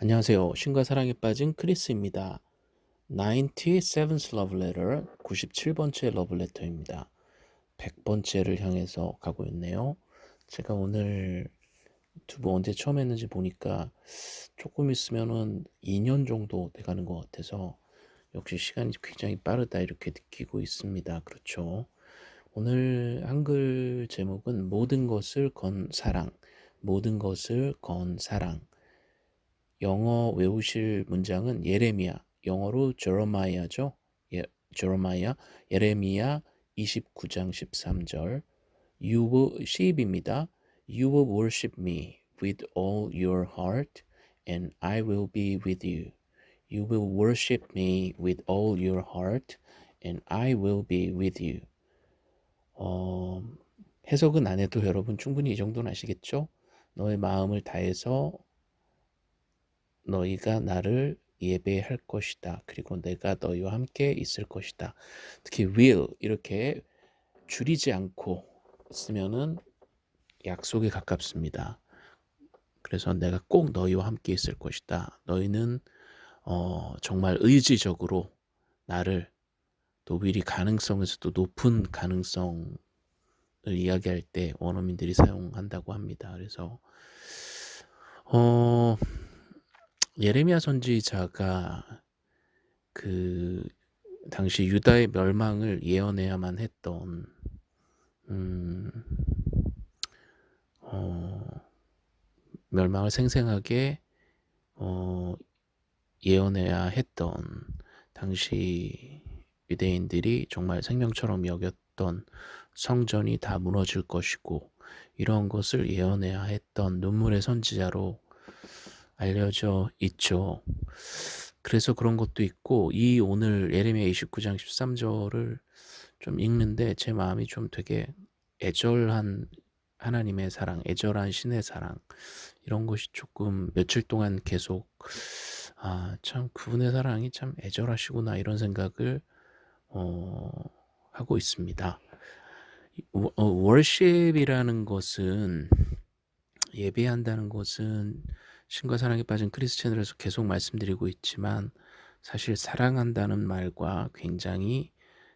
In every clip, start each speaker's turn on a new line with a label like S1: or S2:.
S1: 안녕하세요. 신과 사랑에 빠진 크리스입니다. 97th Love Letter, 97번째 러브레터입니다. 100번째를 향해서 가고 있네요. 제가 오늘 유튜브 언제 처음 했는지 보니까 조금 있으면은 2년 정도 돼가는 것 같아서 역시 시간이 굉장히 빠르다 이렇게 느끼고 있습니다. 그렇죠. 오늘 한글 제목은 모든 것을 건 사랑, 모든 것을 건 사랑. 영어 외우실 문장은 예레미야, 영어로 제로마이아죠. 예, 제로마이아, 예레미야 29장 13절. You will, 10입니다. You will worship me with all your heart and I will be with you. You will worship me with all your heart and I will be with you. 어, 해석은 안 해도 여러분 충분히 이 정도는 아시겠죠? 너의 마음을 다해서 너희가 나를 예배할 것이다. 그리고 내가 너희와 함께 있을 것이다. 특히 will 이렇게 줄이지 않고 쓰면은 약속에 가깝습니다. 그래서 내가 꼭 너희와 함께 있을 것이다. 너희는 어, 정말 의지적으로 나를 또 미리 가능성에서도 높은 가능성을 이야기할 때 원어민들이 사용한다고 합니다. 그래서 어, 예레미야 선지자가 그 당시 유다의 멸망을 예언해야만 했던 음, 어, 멸망을 생생하게 어, 예언해야 했던 당시 유대인들이 정말 생명처럼 여겼던 성전이 다 무너질 것이고 이런 것을 예언해야 했던 눈물의 선지자로 알려져 있죠. 그래서 그런 것도 있고 이 오늘 예레미야 29장 13절을 좀 읽는데 제 마음이 좀 되게 애절한 하나님의 사랑, 애절한 신의 사랑 이런 것이 조금 며칠 동안 계속 아, 참 그분의 사랑이 참 애절하시구나 이런 생각을 어, 하고 있습니다. 어, 월십이라는 것은 예배한다는 것은 신과 사랑에 빠진 크리스 채널에서 계속 말씀드리고 있지만 사실 사랑한다는 말과 굉장히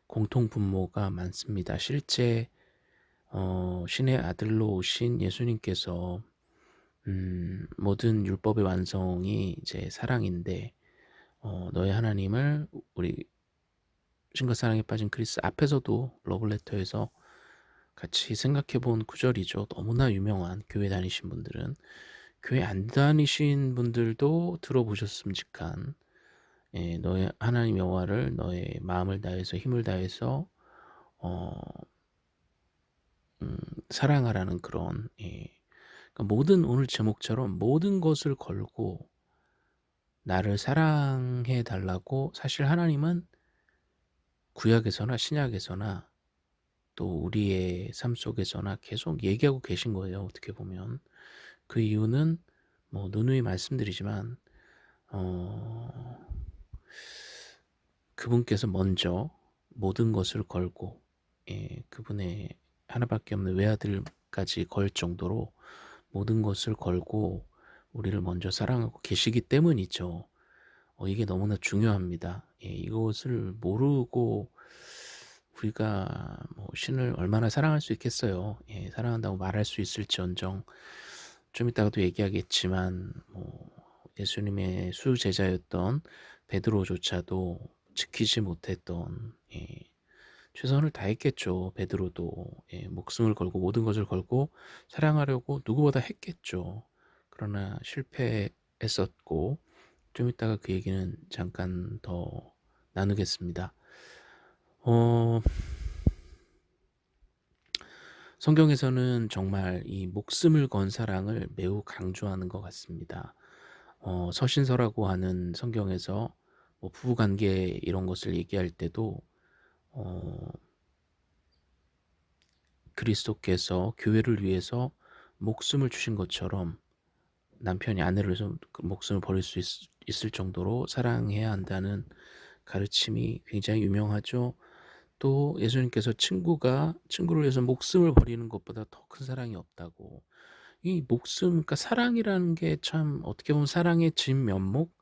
S1: 공통 분모가 많습니다. 실제 어, 신의 아들로 오신 예수님께서 음, 모든 율법의 완성이 이제 사랑인데 어, 너의 하나님을 우리 신과 사랑에 빠진 크리스 앞에서도 러블레터에서 같이 생각해 본 구절이죠. 너무나 유명한 교회 다니신 분들은 교회 안 다니신 분들도 들어보셨음직한 예, 너의 하나님 여호와를 너의 마음을 다해서 힘을 다해서 어, 음, 사랑하라는 그런 예, 그러니까 모든 오늘 제목처럼 모든 것을 걸고 나를 사랑해 달라고 사실 하나님은 구약에서나 신약에서나 또 우리의 삶 속에서나 계속 얘기하고 계신 거예요. 어떻게 보면 그 이유는 뭐 누누이 말씀드리지만 어, 그분께서 먼저 모든 것을 걸고 예, 그분의 하나밖에 없는 외아들까지 걸 정도로 모든 것을 걸고 우리를 먼저 사랑하고 계시기 때문이죠. 어, 이게 너무나 중요합니다. 예, 이것을 모르고 우리가 뭐 신을 얼마나 사랑할 수 있겠어요. 예, 사랑한다고 말할 수 있을지언정 좀 이따가도 얘기하겠지만 뭐 예수님의 수제자였던 베드로조차도 지키지 못했던 예, 최선을 다했겠죠. 베드로도 예, 목숨을 걸고 모든 것을 걸고 사랑하려고 누구보다 했겠죠. 그러나 실패했었고 좀 이따가 그 얘기는 잠깐 더 나누겠습니다. 어... 성경에서는 정말 이 목숨을 건 사랑을 매우 강조하는 것 같습니다. 어, 서신서라고 하는 성경에서 뭐 부부관계 이런 것을 얘기할 때도 어, 그리스도께서 교회를 위해서 목숨을 주신 것처럼 남편이 아내를 그 목숨을 버릴 수 있, 있을 정도로 사랑해야 한다는 가르침이 굉장히 유명하죠. 또 예수님께서 친구가 친구를 위해서 목숨을 버리는 것보다 더 큰 사랑이 없다고 이 목숨 그러니까 사랑이라는 게 참 어떻게 보면 사랑의 진면목,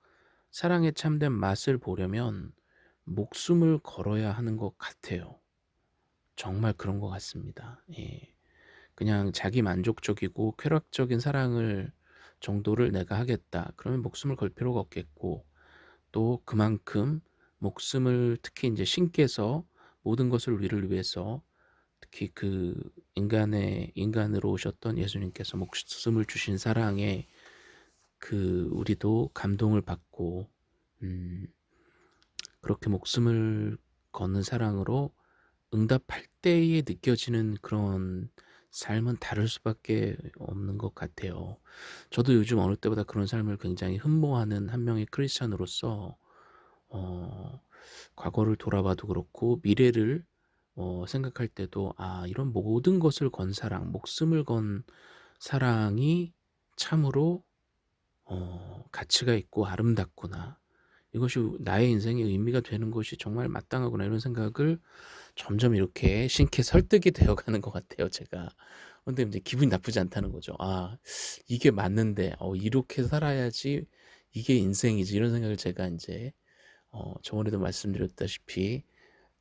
S1: 사랑의 참된 맛을 보려면 목숨을 걸어야 하는 것 같아요. 정말 그런 것 같습니다. 예. 그냥 자기 만족적이고 쾌락적인 사랑을 정도를 내가 하겠다. 그러면 목숨을 걸 필요가 없겠고 또 그만큼 목숨을 특히 인제 신께서 모든 것을 우리를 위해서 특히 그 인간의 인간으로 오셨던 예수님께서 목숨을 주신 사랑에 그 우리도 감동을 받고 음 그렇게 목숨을 거는 사랑으로 응답할 때에 느껴지는 그런 삶은 다를 수밖에 없는 것 같아요. 저도 요즘 어느 때보다 그런 삶을 굉장히 흠모하는 한 명의 크리스찬으로서 어 과거를 돌아봐도 그렇고 미래를 어 생각할 때도 '아 이런 모든 것을 건 사랑, 목숨을 건 사랑이 참으로 어 가치가 있고 아름답구나. 이것이 나의 인생의 의미가 되는 것이 정말 마땅하구나.' 이런 생각을 점점 이렇게 신께 설득이 되어 가는 것 같아요 제가. 근데 인제 기분이 나쁘지 않다는 거죠. '아 이게 맞는데 어 이렇게 살아야지 이게 인생이지.' 이런 생각을 제가 인제 어 저번에도 말씀드렸다시피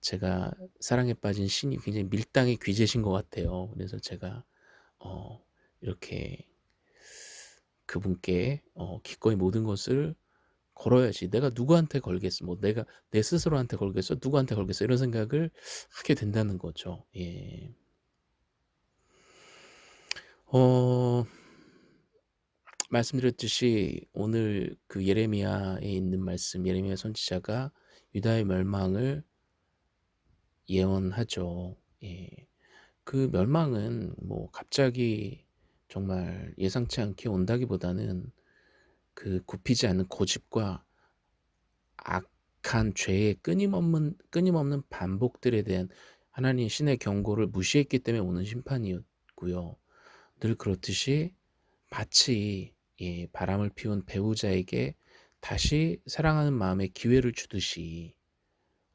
S1: 제가 사랑에 빠진 신이 굉장히 밀당의 귀재신 것 같아요. 그래서 제가 어 이렇게 그분께 어 기꺼이 모든 것을 걸어야지 '내가 누구한테 걸겠어. 뭐 내가 내 스스로한테 걸겠어? 누구한테 걸겠어?' 이런 생각을 하게 된다는 거죠. 예. 어 말씀드렸듯이 오늘 그 예레미야에 있는 말씀 예레미야 선지자가 유다의 멸망을 예언하죠. 예. 그 멸망은 뭐 갑자기 정말 예상치 않게 온다기보다는 그 굽히지 않는 고집과 악한 죄의 끊임없는 끊임없는 반복들에 대한 하나님 신의 경고를 무시했기 때문에 오는 심판이었고요. 늘 그렇듯이 마치 예 바람을 피운 배우자에게 다시 사랑하는 마음에 기회를 주듯이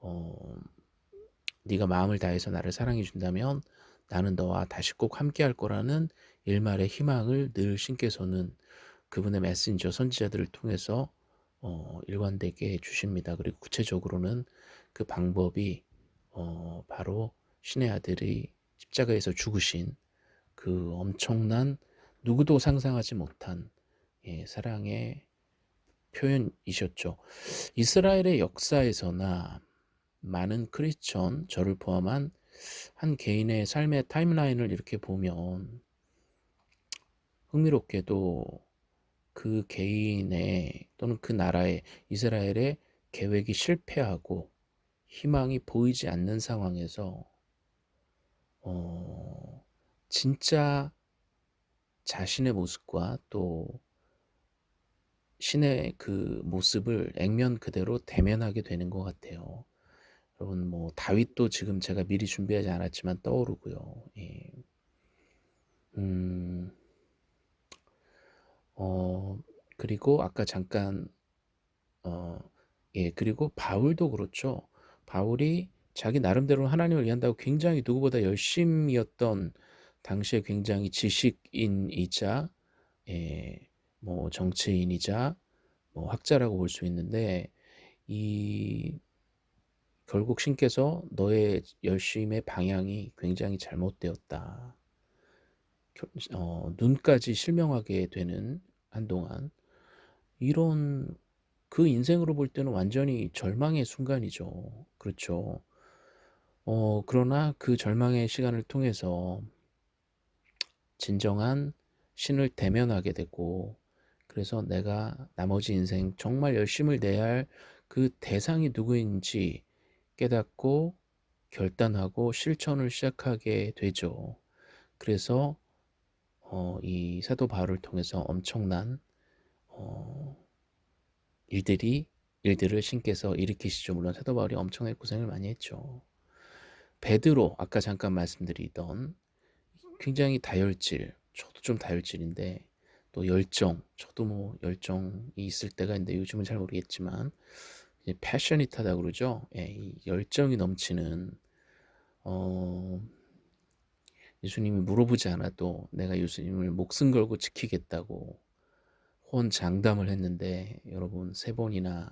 S1: 어 "네가 마음을 다해서 나를 사랑해 준다면 나는 너와 다시 꼭 함께할 거라는 일말의 희망을 늘 신께서는 그분의 메신저 선지자들을 통해서 어 일관되게 주십니다. 그리고 구체적으로는 그 방법이 어 바로 신의 아들이 십자가에서 죽으신 그 엄청난 누구도 상상하지 못한 예 사랑의 표현이셨죠. 이스라엘의 역사에서나 많은 크리스천 저를 포함한 한 개인의 삶의 타임라인을 이렇게 보면 흥미롭게도 그 개인의 또는 그 나라의 이스라엘의 계획이 실패하고 희망이 보이지 않는 상황에서 어 진짜 자신의 모습과 또 신의 그 모습을 액면 그대로 대면하게 되는 것 같아요. 여러분 뭐 다윗도 지금 제가 미리 준비하지 않았지만 떠오르고요. 예. 음. 어 그리고 아까 잠깐 어 예 그리고 바울도 그렇죠. 바울이 자기 나름대로 하나님을 위한다고 굉장히 누구보다 열심이었던 당시에 굉장히 지식인이자 예 뭐 정치인이자 뭐 학자라고 볼 수 있는데 이 결국 신께서 "너의 열심의 방향이 굉장히 잘못되었다." 겨어 눈까지 실명하게 되는 한동안 이런 그 인생으로 볼 때는 완전히 절망의 순간이죠. 그렇죠. 어 그러나 그 절망의 시간을 통해서 진정한 신을 대면하게 되고 그래서 내가 나머지 인생 정말 열심을 내야 할 그 대상이 누구인지 깨닫고 결단하고 실천을 시작하게 되죠. 그래서 어 이 사도 바울을 통해서 엄청난 어 일들이 일들을 신께서 일으키시죠. 물론 사도 바울이 엄청나게 고생을 많이 했죠. 베드로 아까 잠깐 말씀드리던 굉장히 다혈질 저도 좀 다혈질인데 또 열정 저도 뭐 열정이 있을 때가 있는데 요즘은 잘 모르겠지만 패셔니타다 그러죠. 예, 이 열정이 넘치는 어 예수님이 물어보지 않아도 내가 예수님을 목숨 걸고 지키겠다고 호언장담을 했는데 여러분 세 번이나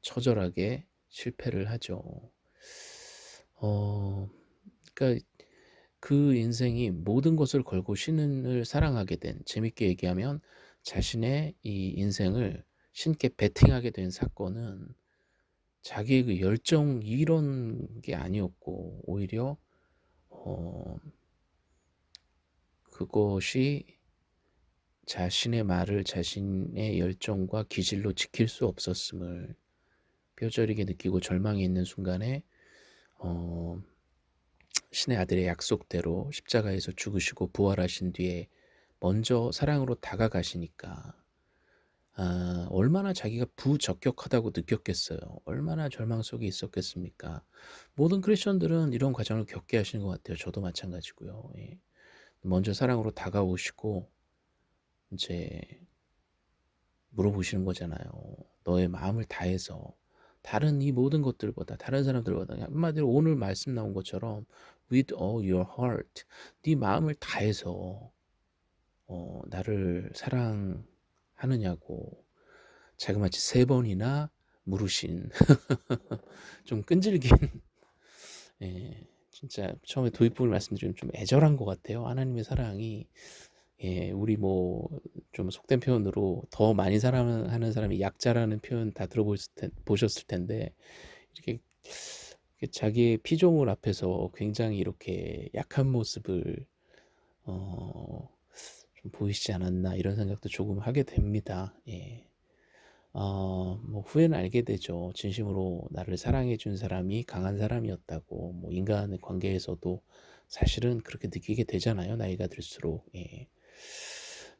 S1: 처절하게 실패를 하죠. 어, 그러니까 그 인생이 모든 것을 걸고 신을 사랑하게 된 재밌게 얘기하면 자신의 이 인생을 신께 베팅하게 된 사건은 자기의 그 열정 이런 게 아니었고 오히려 어, 그것이 자신의 말을 자신의 열정과 기질로 지킬 수 없었음을 뼈저리게 느끼고 절망이 있는 순간에 어, 신의 아들의 약속대로 십자가에서 죽으시고 부활하신 뒤에 먼저 사랑으로 다가가시니까 아, 얼마나 자기가 부적격하다고 느꼈겠어요. 얼마나 절망 속에 있었겠습니까? 모든 크리스천들은 이런 과정을 겪게 하시는 것 같아요. 저도 마찬가지고요. 예. 먼저 사랑으로 다가오시고 이제 물어보시는 거잖아요. 너의 마음을 다해서 다른 이 모든 것들보다 다른 사람들보다 한마디로 오늘 말씀 나온 것처럼 with all your heart 네 마음을 다해서 어, 나를 사랑하느냐고 자그마치 세 번이나 물으신 좀 끈질긴 예, 진짜 처음에 도입부를 말씀드리면 좀 애절한 것 같아요. 하나님의 사랑이 예, 우리 뭐 좀 속된 표현으로 더 많이 사랑하는 사람이 약자라는 표현 다 들어보셨을 텐데 이렇게 자기의 피조물 앞에서 굉장히 이렇게 약한 모습을 어, 좀 보이시지 않았나 이런 생각도 조금 하게 됩니다. 예. 어, 뭐 후회는 알게 되죠. 진심으로 나를 사랑해 준 사람이 강한 사람이었다고 뭐 인간의 관계에서도 사실은 그렇게 느끼게 되잖아요. 나이가 들수록. 예.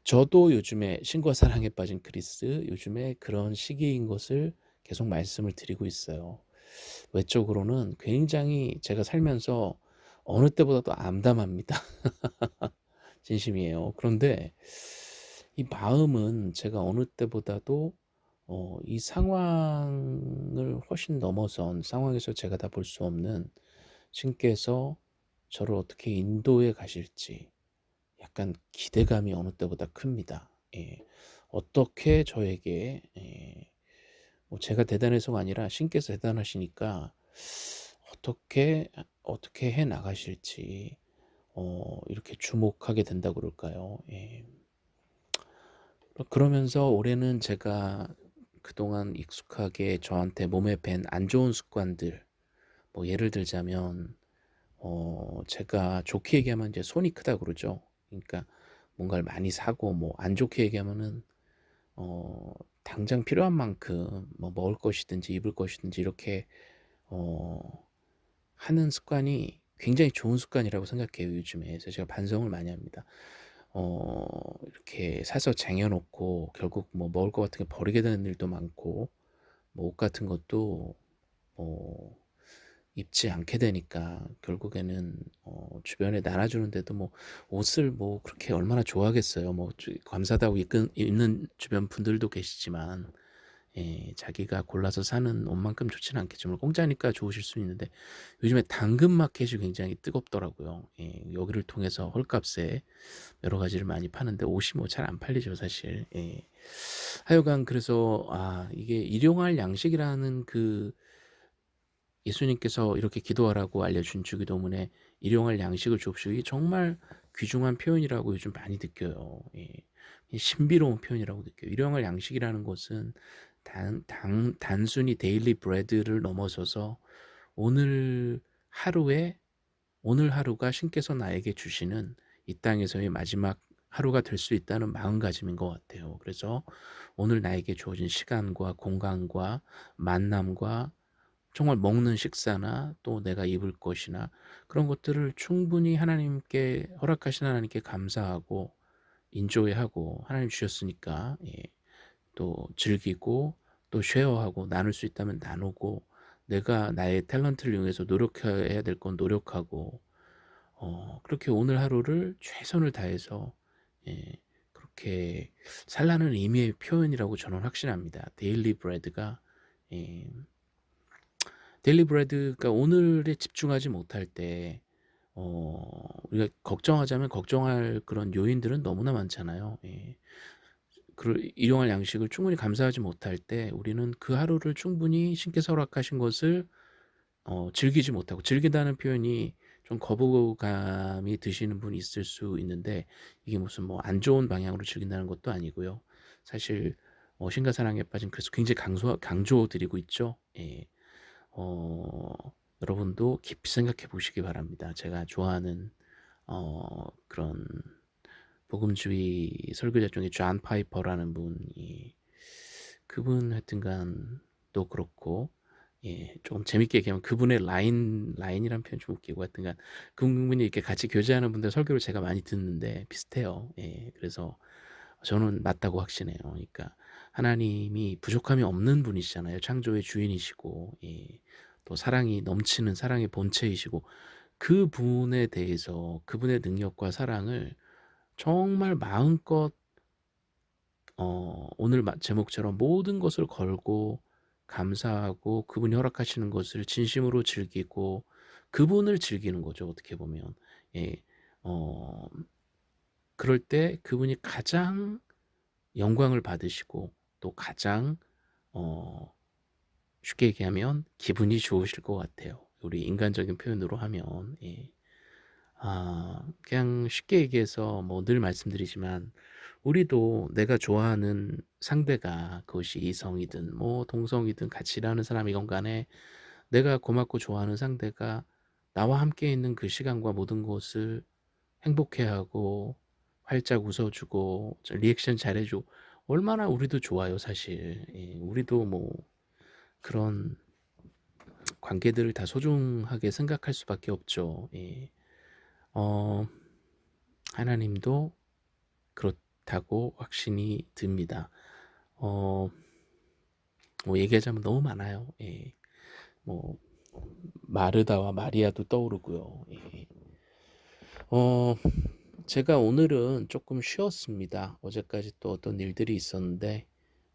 S1: 저도 요즘에 신과 사랑에 빠진 크리스 요즘에 그런 시기인 것을 계속 말씀을 드리고 있어요. 외적으로는 굉장히 제가 살면서 어느 때보다도 암담합니다. 진심이에요. 그런데 이 마음은 제가 어느 때보다도 어, 이 상황을 훨씬 넘어선 상황에서 제가 다 볼 수 없는 신께서 저를 어떻게 인도해 가실지 약간 기대감이 어느 때보다 큽니다. 예. 어떻게 저에게 예. 뭐 제가 대단해서가 아니라 신께서 대단하시니까 어떻게 어떻게 해 나가실지 어, 이렇게 주목하게 된다 그럴까요? 예. 그러면서 올해는 제가 그동안 익숙하게 저한테 몸에 밴 안 좋은 습관들 뭐 예를 들자면 어 제가 좋게 얘기하면 이제 손이 크다 그러죠. 그러니까 뭔가를 많이 사고 뭐 안 좋게 얘기하면은 어 당장 필요한 만큼 뭐 먹을 것이든지 입을 것이든지 이렇게 어 하는 습관이 굉장히 좋은 습관이라고 생각해요 요즘에. 그래서 제가 반성을 많이 합니다. 어 이렇게 사서 쟁여 놓고 결국 뭐 먹을 것 같은 게 버리게 되는 일도 많고 뭐 옷 같은 것도 뭐 입지 않게 되니까 결국에는 어 주변에 나눠 주는데도 뭐 옷을 뭐 그렇게 얼마나 좋아하겠어요. 뭐 감사하다고 입은 입는 주변 분들도 계시지만 예, 자기가 골라서 사는 옷만큼 좋지는 않겠지만 공짜니까 좋으실 수 있는데 요즘에 당근 마켓이 굉장히 뜨겁더라고요. 예, 여기를 통해서 헐값에 여러 가지를 많이 파는데 옷이 뭐 잘 안 팔리죠 사실. 예. 하여간 그래서 아 이게 일용할 양식이라는 그 예수님께서 이렇게 기도하라고 알려준 주기도문에 일용할 양식을. 이게 정말 귀중한 표현이라고 요즘 많이 느껴요. 예. 신비로운 표현이라고 느껴요. 일용할 양식이라는 것은 단, 단, 단순히 daily bread를 넘어서서 오늘 하루에 오늘 하루가 신께서 나에게 주시는 이 땅에서의 마지막 하루가 될 수 있다는 마음가짐인 것 같아요. 그래서 오늘 나에게 주어진 시간과 공간과 만남과 정말 먹는 식사나 또 내가 입을 것이나 그런 것들을 충분히 하나님께 허락하신 하나님께 감사하고 인조해하고 하나님 주셨으니까 예, 또 즐기고 또 쉐어하고 나눌 수 있다면 나누고 내가 나의 탤런트를 이용해서 노력해야 될 건 노력하고 어, 그렇게 오늘 하루를 최선을 다해서 예, 그렇게 살라는 의미의 표현이라고 저는 확신합니다. daily bread가 예, daily bread가 오늘에 집중하지 못할 때 어 우리가 걱정하자면 걱정할 그런 요인들은 너무나 많잖아요. 예. 그 일용할 양식을 충분히 감사하지 못할 때 우리는 그 하루를 충분히 신께서 허락하신 것을 어 즐기지 못하고 즐긴다는 표현이 좀 거부감이 드시는 분이 있을 수 있는데 이게 무슨 뭐 안 좋은 방향으로 즐긴다는 것도 아니고요. 사실 어 신과 사랑에 빠진 그래서 굉장히 강조 강조 드리고 있죠. 예. 어 여러분도 깊이 생각해 보시기 바랍니다. 제가 좋아하는 어 그런 복음주의 설교자 중에 존 파이퍼라는 분이 그분 하여튼간 또 그렇고 예, 좀 재밌게 얘기하면 그분의 라인, 라인이란 표현 좀 웃기고 하여튼간 그분이 이렇게 같이 교제하는 분들 설교를 제가 많이 듣는데 비슷해요. 예, 그래서 저는 맞다고 확신해요. 그러니까 하나님이 부족함이 없는 분이시잖아요. 창조의 주인이시고, 예, 또 사랑이 넘치는 사랑의 본체이시고, 그 분에 대해서 그분의 능력과 사랑을 정말 마음껏 어, 오늘 제목처럼 모든 것을 걸고 감사하고 그분이 허락하시는 것을 진심으로 즐기고 그분을 즐기는 거죠. 어떻게 보면. 예. 어, 그럴 때 그분이 가장 영광을 받으시고 또 가장 어, 쉽게 얘기하면 기분이 좋으실 것 같아요. 우리 인간적인 표현으로 하면 예. 아, 그냥 쉽게 얘기해서 뭐 늘 말씀드리지만 우리도 내가 좋아하는 상대가 그것이 이성이든 뭐 동성이든 같이 일하는 사람이건 간에 내가 고맙고 좋아하는 상대가 나와 함께 있는 그 시간과 모든 것을 행복해하고 활짝 웃어주고 리액션 잘해주고 얼마나 우리도 좋아요 사실 예, 우리도 뭐 그런 관계들을 다 소중하게 생각할 수밖에 없죠 예. 어, 하나님도 그렇다고 확신이 듭니다. 어, 뭐 얘기하자면 너무 많아요. 예. 뭐 마르다와 마리아도 떠오르고요. 예. 어, 제가 오늘은 조금 쉬었습니다. 어제까지 또 어떤 일들이 있었는데,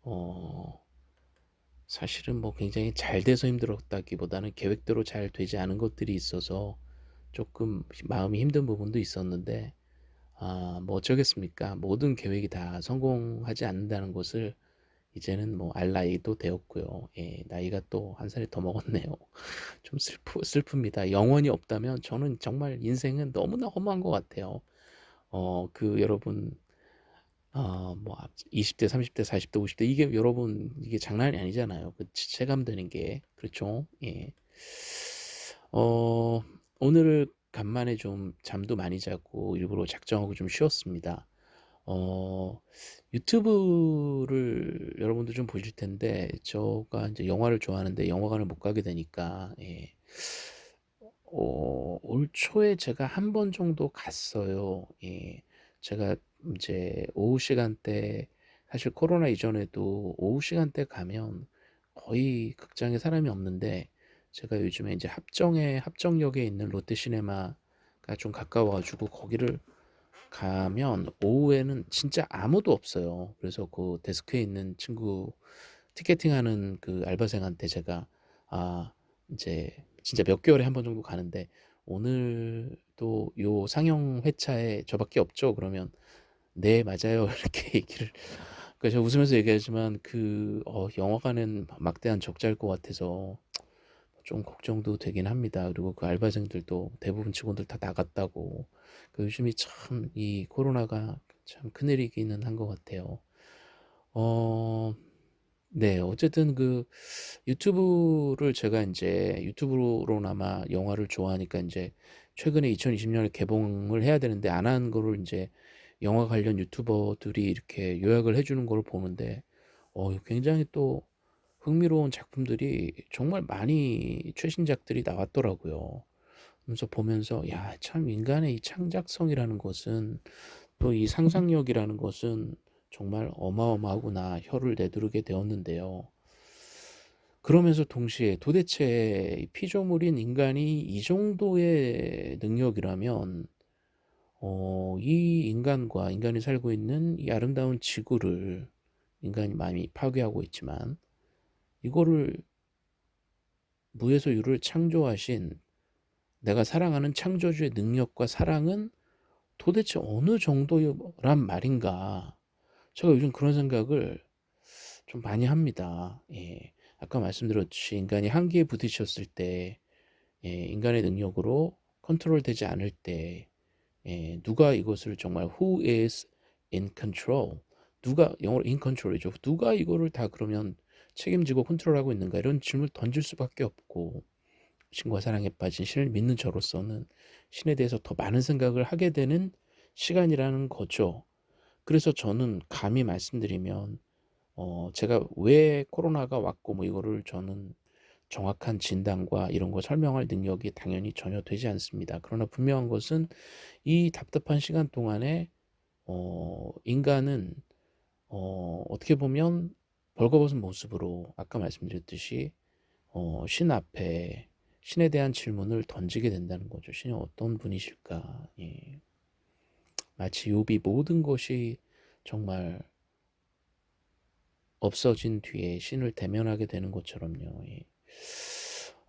S1: 어, 사실은 뭐 굉장히 잘 돼서 힘들었다기보다는 계획대로 잘 되지 않은 것들이 있어서 조금 마음이 힘든 부분도 있었는데 아, 뭐 어쩌겠습니까? 모든 계획이 다 성공하지 않는다는 것을 이제는 뭐 알 나이도 되었고요. 예, 나이가 또 한 살이 더 먹었네요. 좀 슬프, 슬픕니다. 영원히 없다면 저는 정말 인생은 너무나 험한 것 같아요. 어, 그 여러분, 어, 뭐 20대, 30대, 40대, 50대 이게 여러분 이게 장난이 아니잖아요. 그 체감되는 게 그렇죠. 예. 어, 오늘 간만에 좀 잠도 많이 자고 일부러 작정하고 좀 쉬었습니다. 어, 유튜브를 여러분도 좀 보실 텐데, 저가 이제 영화를 좋아하는데 영화관을 못 가게 되니까, 예. 어, 올 초에 제가 한 번 정도 갔어요. 예. 제가 이제 오후 시간대, 사실 코로나 이전에도 오후 시간대 가면 거의 극장에 사람이 없는데, 제가 요즘에 이제 합정에 합정역에 있는 롯데시네마가 좀 가까워가지고 거기를 가면 오후에는 진짜 아무도 없어요. 그래서 그 데스크에 있는 친구 티켓팅하는 그 알바생한테 제가 아 이제 진짜 몇 개월에 한 번 정도 가는데 오늘도 요 상영 회차에 저밖에 없죠. 그러면 네 맞아요 이렇게 얘기를 그래서 제가 웃으면서 얘기하지만 그 어, 영화관은 막대한 적자일 것 같아서 좀 걱정도 되긴 합니다. 그리고 그 알바생들도 대부분 직원들 다 나갔다고. 그 요즘이 참 이 코로나가 참 큰일이기는 한 것 같아요. 어, 네, 어쨌든 그 유튜브를 제가 이제 유튜브로나마 영화를 좋아하니까 이제 최근에 2020년에 개봉을 해야 되는데 안 한 거를 이제 영화 관련 유튜버들이 이렇게 요약을 해주는 걸 보는데 어, 굉장히 또 흥미로운 작품들이 정말 많이 최신작들이 나왔더라고요. 그래서 보면서 야, 참 인간의 이 창작성이라는 것은 또 이 상상력이라는 것은 정말 어마어마하구나 혀를 내두르게 되었는데요. 그러면서 동시에 도대체 피조물인 인간이 이 정도의 능력이라면 어, 이 인간과 인간이 살고 있는 이 아름다운 지구를 인간이 많이 파괴하고 있지만 이거를 무에서 유를 창조하신 내가 사랑하는 창조주의 능력과 사랑은 도대체 어느 정도란 말인가. 제가 요즘 그런 생각을 좀 많이 합니다. 예. 아까 말씀드렸듯이 인간이 한계에 부딪혔을 때 예, 인간의 능력으로 컨트롤되지 않을 때 예, 누가 이것을 정말 who is in control 누가 영어로 in control이죠. 누가 이거를 다 그러면 책임지고 컨트롤하고 있는가 이런 질문을 던질 수밖에 없고 신과 사랑에 빠진 신을 믿는 저로서는 신에 대해서 더 많은 생각을 하게 되는 시간이라는 거죠. 그래서 저는 감히 말씀드리면 어 제가 왜 코로나가 왔고 뭐 이거를 저는 정확한 진단과 이런 거 설명할 능력이 당연히 전혀 되지 않습니다. 그러나 분명한 것은 이 답답한 시간 동안에 어 인간은 어 어떻게 보면 벌거벗은 모습으로 아까 말씀드렸듯이 어 신 앞에 신에 대한 질문을 던지게 된다는 거죠. 신이 어떤 분이실까? 예. 마치 욥이 모든 것이 정말 없어진 뒤에 신을 대면하게 되는 것처럼요. 예.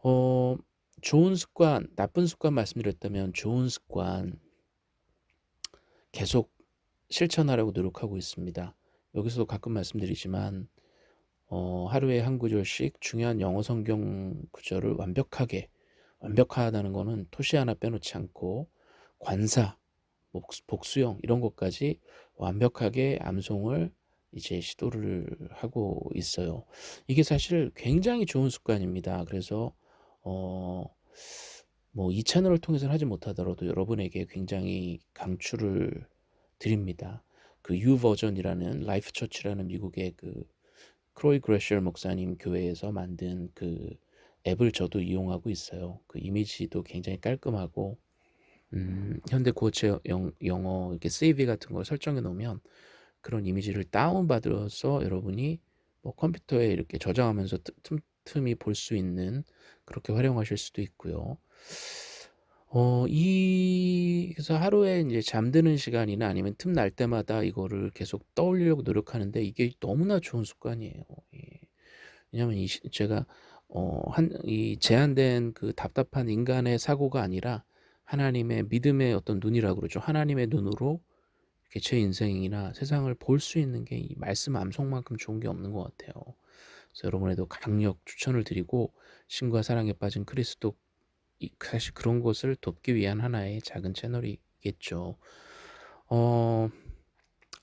S1: 어, 좋은 습관, 나쁜 습관 말씀드렸다면 좋은 습관 계속 실천하려고 노력하고 있습니다. 여기서도 가끔 말씀드리지만 어, 하루에 한 구절씩 중요한 영어 성경 구절을 완벽하게 완벽하다는 것은 토시 하나 빼놓지 않고 관사, 복수형 이런 것까지 완벽하게 암송을 이제 시도를 하고 있어요. 이게 사실 굉장히 좋은 습관입니다. 그래서 어, 뭐 이 채널을 통해서는 하지 못하더라도 여러분에게 굉장히 강추를 드립니다. 그 YouVersion이라는 Life Church라는 미국의 그 크레이그 그로셸 목사님 교회에서 만든 그 앱을 저도 이용하고 있어요. 그 이미지도 굉장히 깔끔하고 음, 현대 고체 영, 영어 이렇게 세이비 같은 걸 설정해 놓으면 그런 이미지를 다운받아서 여러분이 뭐 컴퓨터에 이렇게 저장하면서 틈틈이 볼 수 있는 그렇게 활용하실 수도 있고요. 어, 이, 그래서 하루에 이제 잠드는 시간이나 아니면 틈 날 때마다 이거를 계속 떠올리려고 노력하는데 이게 너무나 좋은 습관이에요. 예. 왜냐면 이, 제가, 어, 한, 이 제한된 그 답답한 인간의 사고가 아니라 하나님의 믿음의 어떤 눈이라고 그러죠. 하나님의 눈으로 이렇게 제 인생이나 세상을 볼 수 있는 게 이 말씀 암송만큼 좋은 게 없는 것 같아요. 그래서 여러분에도 강력 추천을 드리고 신과 사랑에 빠진 그리스도 사실 그런 것을 돕기 위한 하나의 작은 채널이겠죠. 어,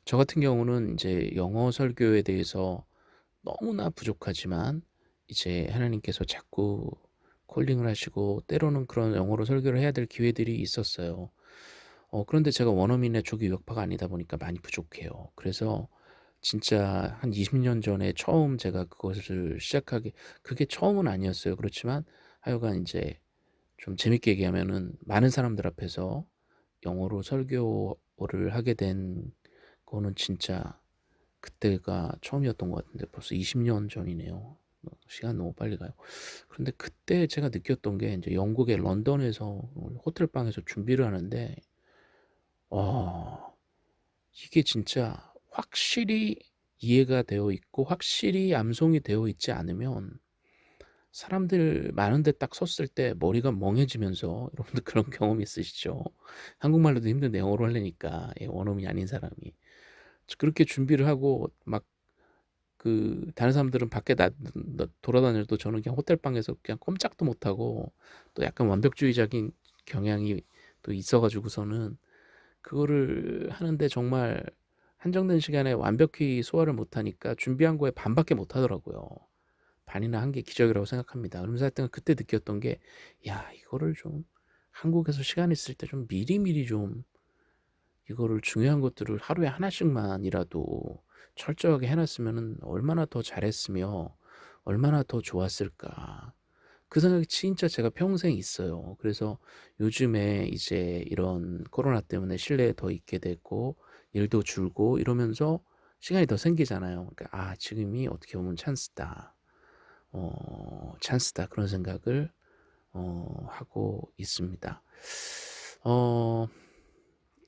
S1: 저 같은 경우는 이제 영어 설교에 대해서 너무나 부족하지만 이제 하나님께서 자꾸 콜링을 하시고 때로는 그런 영어로 설교를 해야 될 기회들이 있었어요. 어, 그런데 제가 원어민의 조기 유학파가 아니다 보니까 많이 부족해요. 그래서 진짜 한 20년 전에 처음 제가 그것을 시작하게 그게 처음은 아니었어요. 그렇지만 하여간 이제 좀 재밌게 얘기하면은 많은 사람들 앞에서 영어로 설교를 하게 된 거는 진짜 그때가 처음이었던 것 같은데 벌써 20년 전이네요. 시간 너무 빨리 가요. 그런데 그때 제가 느꼈던 게 이제 영국의 런던에서 호텔 방에서 준비를 하는데 와 이게 진짜 확실히 이해가 되어 있고 확실히 암송이 되어 있지 않으면 사람들 많은데 딱 섰을 때 머리가 멍해지면서 여러분들 그런 경험 있으시죠? 한국말로도 힘든데 영어로 하려니까 예, 원어민이 아닌 사람이 그렇게 준비를 하고 막 그 다른 사람들은 밖에 나, 나 돌아다녀도 저는 그냥 호텔 방에서 그냥 꼼짝도 못하고 또 약간 완벽주의적인 경향이 또 있어가지고서는 그거를 하는데 정말 한정된 시간에 완벽히 소화를 못하니까 준비한 거에 반밖에 못하더라고요. 반이나 한 게 기적이라고 생각합니다. 그러면서 하여튼 그때 느꼈던 게, 야, 이거를 좀 한국에서 시간 있을 때 좀 미리미리 좀 이거를 중요한 것들을 하루에 하나씩만이라도 철저하게 해놨으면 얼마나 더 잘했으며 얼마나 더 좋았을까. 그 생각이 진짜 제가 평생 있어요. 그래서 요즘에 이제 이런 코로나 때문에 실내에 더 있게 됐고 일도 줄고 이러면서 시간이 더 생기잖아요. 그러니까 아 지금이 어떻게 보면 찬스다. 어, 찬스다 그런 생각을 어, 하고 있습니다. 어,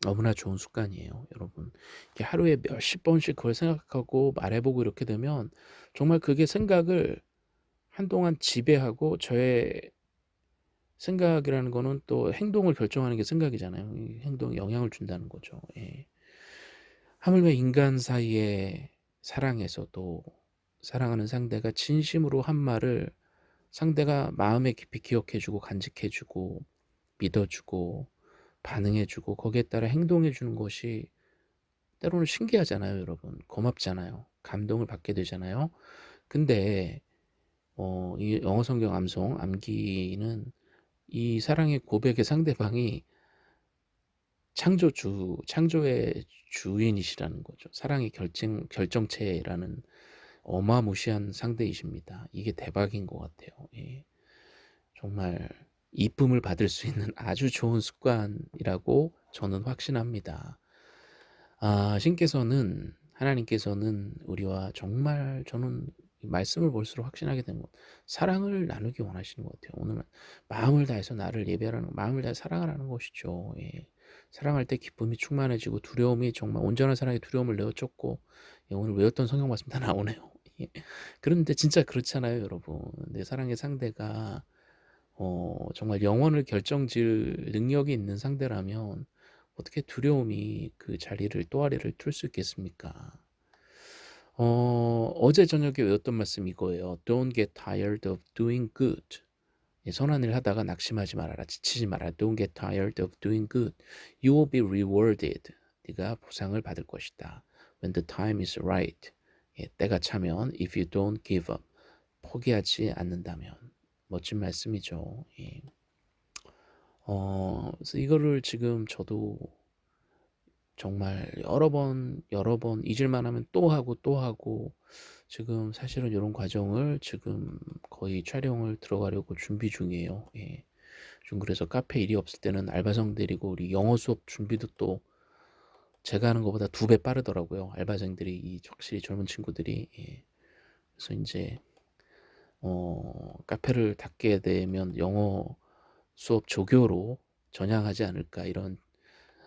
S1: 너무나 좋은 습관이에요, 여러분. 하루에 몇십 번씩 그걸 생각하고 말해보고 이렇게 되면 정말 그게 생각을 한동안 지배하고 저의 생각이라는 거는 또 행동을 결정하는 게 생각이잖아요. 이 행동에 영향을 준다는 거죠. 예. 하물며 인간 사이의 사랑에서도 사랑하는 상대가 진심으로 한 말을 상대가 마음에 깊이 기억해 주고 간직해 주고 믿어 주고 반응해 주고 거기에 따라 행동해 주는 것이 때로는 신기하잖아요, 여러분. 고맙잖아요. 감동을 받게 되잖아요. 근데 어, 이 영어 성경 암송 암기는 이 사랑의 고백의 상대방이 창조주, 창조의 주인이시라는 거죠. 사랑의 결정, 결정체라는 어마무시한 상대이십니다. 이게 대박인 것 같아요. 예. 정말 이쁨을 받을 수 있는 아주 좋은 습관이라고 저는 확신합니다. 아, 신께서는 하나님께서는 우리와 정말 저는 말씀을 볼수록 확신하게 된 것, 사랑을 나누기 원하시는 것 같아요. 오늘 마음을 다해서 나를 예배하는, 마음을 다해 사랑하라는 것이죠. 예. 사랑할 때 기쁨이 충만해지고 두려움이 정말 온전한 사랑의 두려움을 내어쫓고 예, 오늘 외웠던 성경 말씀 다 나오네요. 예. 그런데 진짜 그렇잖아요, 여러분. 내 사랑의 상대가 어, 정말 영혼을 결정질 능력이 있는 상대라면 어떻게 두려움이 그 자리를 또아리를 틀수 있겠습니까? 어, 어제 저녁에 외웠던 말씀 이거예요. Don't get tired of doing good. 예, 선한 일 하다가 낙심하지 말아라. 지치지 마라. Don't get tired of doing good. You will be rewarded. 네가 보상을 받을 것이다. When the time is right. 예, 때가 차면 if you don't give up. 포기하지 않는다면. 멋진 말씀이죠. 예. 어, 그래서 이거를 지금 저도 정말 여러 번, 여러 번 잊을만 하면 또 하고 또 하고 지금 사실은 이런 과정을 지금 거의 촬영을 들어가려고 준비 중이에요. 예. 좀 그래서 카페 일이 없을 때는 알바생 데리고 우리 영어 수업 준비도 또 제가 하는 것보다 두 배 빠르더라고요. 알바생들이 이 확실히 젊은 친구들이 예. 그래서 이제 어, 카페를 닫게 되면 영어 수업 조교로 전향하지 않을까 이런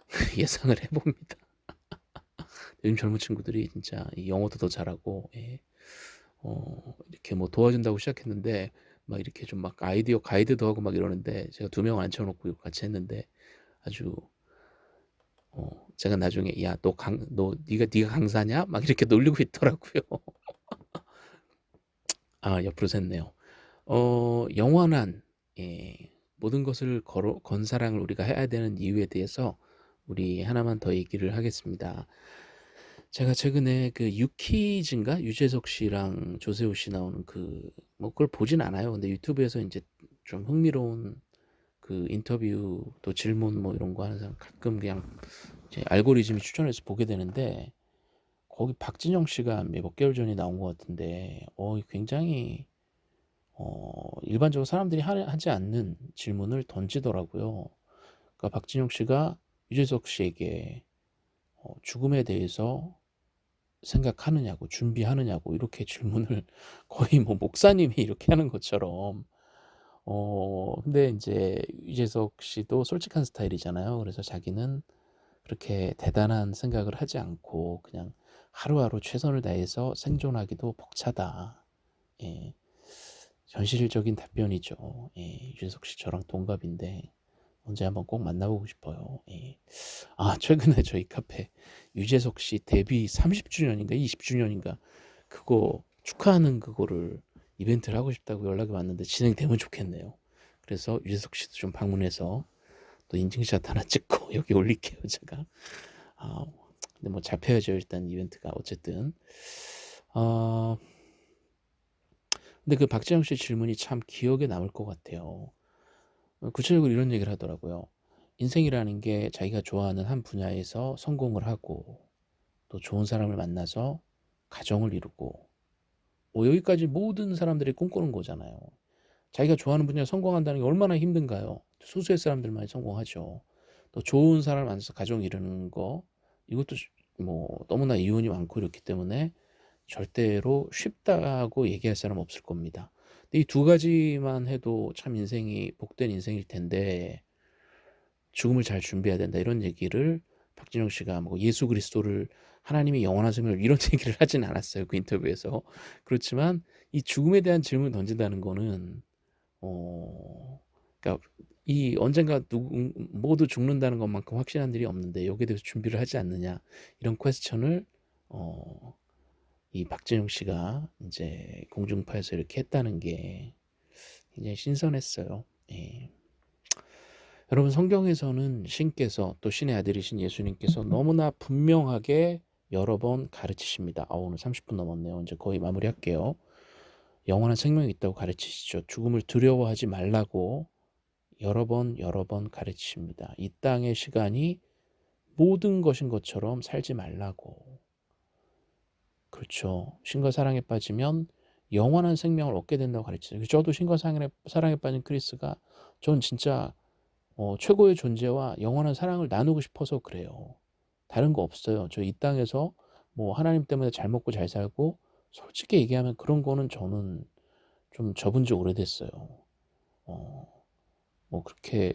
S1: 예상을 해봅니다. 요즘 젊은 친구들이 진짜 영어도 더 잘하고 예. 어, 이렇게 뭐 도와준다고 시작했는데 막 이렇게 좀 막 아이디어 가이드도 하고 막 이러는데 제가 두 명 앉혀놓고 같이 했는데 아주 어, 제가 나중에 야 너 강 너 네가 네가 강사냐 막 이렇게 놀리고 있더라고요. 아 옆으로 샜네요. 어 영원한 예, 모든 것을 걸어, 건사랑을 우리가 해야 되는 이유에 대해서 우리 하나만 더 얘기를 하겠습니다. 제가 최근에 그 유키즈인가 유재석 씨랑 조세호 씨 나오는 그 뭐 그걸 보진 않아요. 근데 유튜브에서 이제 좀 흥미로운 그 인터뷰 또 질문 뭐 이런 거 하는 사람 가끔 그냥 제 알고리즘이 추천해서 보게 되는데 거기 박진영 씨가 몇 개월 전에 나온 것 같은데 어 굉장히 어 일반적으로 사람들이 하, 지 않는 질문을 던지더라고요. 그러니까 박진영 씨가 유재석 씨에게 어, 죽음에 대해서 생각하느냐고 준비하느냐고 이렇게 질문을 거의 뭐 목사님이 이렇게 하는 것처럼 어 근데 이제 유재석 씨도 솔직한 스타일이잖아요. 그래서 자기는 그렇게 대단한 생각을 하지 않고 그냥 하루하루 최선을 다해서 생존하기도 벅차다. 예. 현실적인 답변이죠. 예. 유재석 씨 저랑 동갑인데 언제 한번 꼭 만나보고 싶어요. 예. 아 최근에 저희 카페 유재석 씨 데뷔 30주년인가 20주년인가 그거 축하하는 그거를 이벤트를 하고 싶다고 연락이 왔는데 진행되면 좋겠네요. 그래서 유재석 씨도 좀 방문해서 또 인증샷 하나 찍고 여기 올릴게요 제가. 아 근데 뭐 잡혀야죠 일단 이벤트가 어쨌든. 어, 근데 그 박재영 씨 질문이 참 기억에 남을 것 같아요. 어, 구체적으로 이런 얘기를 하더라고요. 인생이라는 게 자기가 좋아하는 한 분야에서 성공을 하고 또 좋은 사람을 만나서 가정을 이루고 뭐 여기까지 모든 사람들이 꿈꾸는 거잖아요. 자기가 좋아하는 분야에 성공한다는 게 얼마나 힘든가요? 수수의 사람들만 성공하죠. 또 좋은 사람을 만나서 가정 이루는 거 이것도 뭐 너무나 이윤이 많고 이렇기 때문에 절대로 쉽다고 얘기할 사람 없을 겁니다. 이 두 가지만 해도 참 인생이 복된 인생일 텐데 죽음을 잘 준비해야 된다 이런 얘기를 박진영 씨가 뭐 예수 그리스도를 하나님이 영원한 생명을 이런 얘기를 하진 않았어요 그 인터뷰에서 그렇지만 이 죽음에 대한 질문을 던진다는 거는 어 그러니까 이 언젠가 누구 모두 죽는다는 것만큼 확실한 일이 없는데 여기에 대해서 준비를 하지 않느냐 이런 퀘스천을 어, 이 박진영 씨가 이제 공중파에서 이렇게 했다는 게 굉장히 신선했어요. 예. 여러분 성경에서는 신께서 또 신의 아들이신 예수님께서 너무나 분명하게 여러 번 가르치십니다. 아 오늘 30분 넘었네요. 이제 거의 마무리할게요. 영원한 생명이 있다고 가르치시죠. 죽음을 두려워하지 말라고 여러 번 여러 번 가르치십니다. 이 땅의 시간이 모든 것인 것처럼 살지 말라고. 그렇죠. 신과 사랑에 빠지면 영원한 생명을 얻게 된다고 가르치죠. 저도 신과 사랑에, 사랑에 빠진 크리스가 전 진짜 어, 최고의 존재와 영원한 사랑을 나누고 싶어서 그래요. 다른 거 없어요. 저 이 땅에서 뭐 하나님 때문에 잘 먹고 잘 살고 솔직히 얘기하면 그런 거는 저는 좀 접은 지 오래됐어요. 어, 뭐 그렇게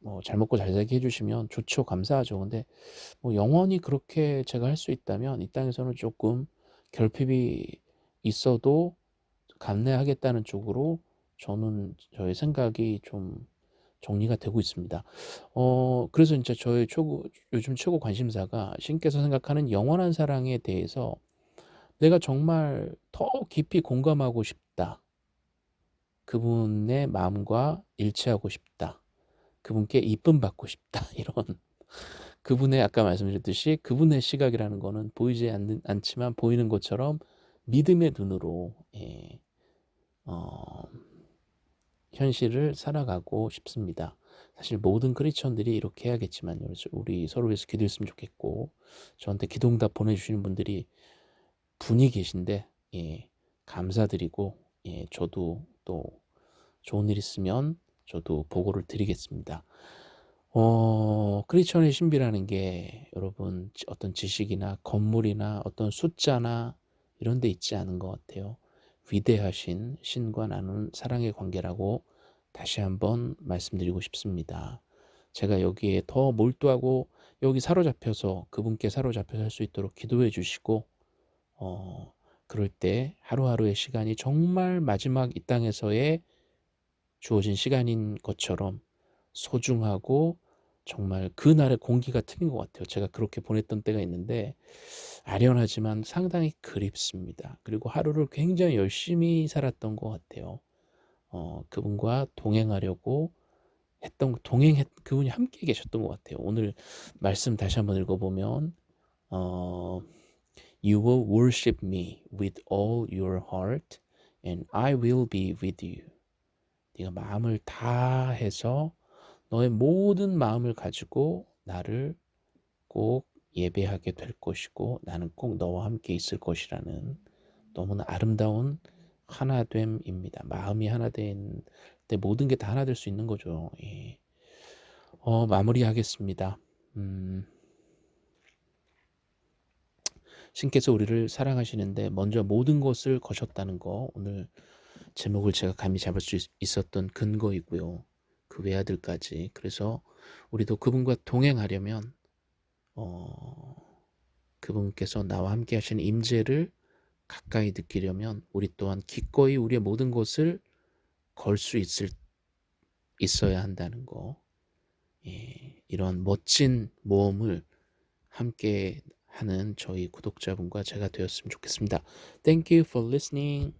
S1: 뭐 잘 먹고 잘 살게 해주시면 좋죠. 감사하죠. 근데 뭐 영원히 그렇게 제가 할 수 있다면 이 땅에서는 조금 결핍이 있어도 감내하겠다는 쪽으로 저는 저의 생각이 좀 정리가 되고 있습니다. 어, 그래서 진짜 저의 최고, 요즘 최고 관심사가 신께서 생각하는 영원한 사랑에 대해서 내가 정말 더 깊이 공감하고 싶다. 그분의 마음과 일치하고 싶다. 그분께 이쁨 받고 싶다. 이런 그분의 아까 말씀드렸듯이 그분의 시각이라는 거는 보이지 않는, 않지만 보이는 것처럼 믿음의 눈으로 예, 어, 현실을 살아가고 싶습니다. 사실 모든 크리스천들이 이렇게 해야겠지만 우리 서로 위해서 기도했으면 좋겠고 저한테 기도응답 보내주시는 분들이 분이 계신데 예, 감사드리고 예, 저도 또 좋은 일 있으면 저도 보고를 드리겠습니다. 어, 크리스천의 신비라는 게 여러분 어떤 지식이나 건물이나 어떤 숫자나 이런 데 있지 않은 것 같아요. 위대하신 신과 나눈 사랑의 관계라고 다시 한번 말씀드리고 싶습니다. 제가 여기에 더 몰두하고 여기 사로잡혀서 그분께 사로잡혀서 할 수 있도록 기도해 주시고 어, 그럴 때 하루하루의 시간이 정말 마지막 이 땅에서의 주어진 시간인 것처럼 소중하고 정말 그날의 공기가 틀린 것 같아요. 제가 그렇게 보냈던 때가 있는데 아련하지만 상당히 그립습니다. 그리고 하루를 굉장히 열심히 살았던 것 같아요. 어, 그분과 동행하려고 했던 동행했 그분이 함께 계셨던 것 같아요. 오늘 말씀 다시 한번 읽어보면 어, You will worship me with all your heart, and I will be with you. 네가 마음을 다 해서 너의 모든 마음을 가지고 나를 꼭 예배하게 될 것이고 나는 꼭 너와 함께 있을 것이라는 너무나 아름다운 하나됨입니다. 마음이 하나 된 때 모든 게 다 하나 될 수 있는 거죠. 예. 어, 마무리하겠습니다. 음, 신께서 우리를 사랑하시는데 먼저 모든 것을 거셨다는 거 오늘 제목을 제가 감히 잡을 수 있었던 근거이고요. 그 외아들까지 그래서 우리도 그분과 동행하려면 어, 그분께서 나와 함께 하시는 임재를 가까이 느끼려면 우리 또한 기꺼이 우리의 모든 것을 걸 수 있을 있어야 한다는 거. 예, 이런 멋진 모험을 함께 하는 저희 구독자분과 제가 되었으면 좋겠습니다. Thank you for listening.